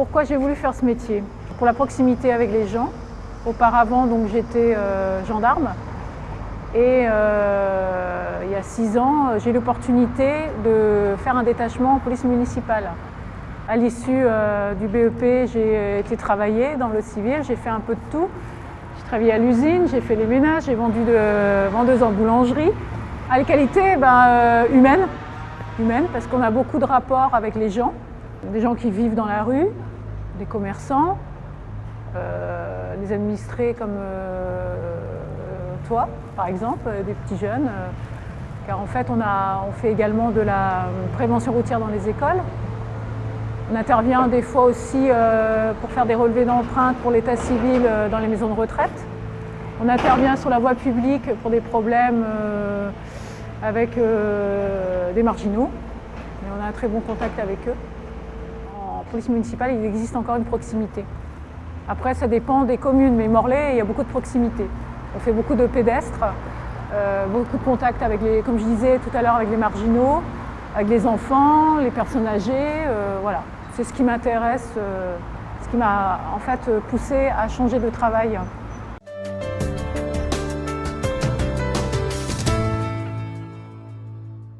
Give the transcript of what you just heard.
pourquoi j'ai voulu faire ce métier Pour la proximité avec les gens. Auparavant, donc j'étais euh, gendarme. Et euh, il y a six ans, j'ai l'opportunité de faire un détachement en police municipale. À l'issue euh, du BEP, j'ai été travailler dans le civil, j'ai fait un peu de tout. J'ai travaillé à l'usine, j'ai fait les ménages, j'ai vendu de vendeuse en boulangerie. À la qualité ben, humaine, humaine, parce qu'on a beaucoup de rapports avec les gens, des gens qui vivent dans la rue, des commerçants, euh, des administrés comme euh, toi, par exemple, euh, des petits jeunes. car en fait, on, on fait également de la prévention routière dans les écoles. On intervient des fois aussi pour faire des relevés d'empreintes pour l'état civil dans les maisons de retraite. On intervient sur la voie publique pour des problèmes avec des marginaux. Mais on a un très bon contact avec eux. Police municipale, il existe encore une proximité. Après, ça dépend des communes, mais Morlaix, il y a beaucoup de proximité. On fait beaucoup de pédestres, euh, beaucoup de contacts avec les, comme je disais tout à l'heure, avec les marginaux, avec les enfants, les personnes âgées, euh, voilà. C'est ce qui m'intéresse, euh, ce qui m'a en fait poussé à changer de travail.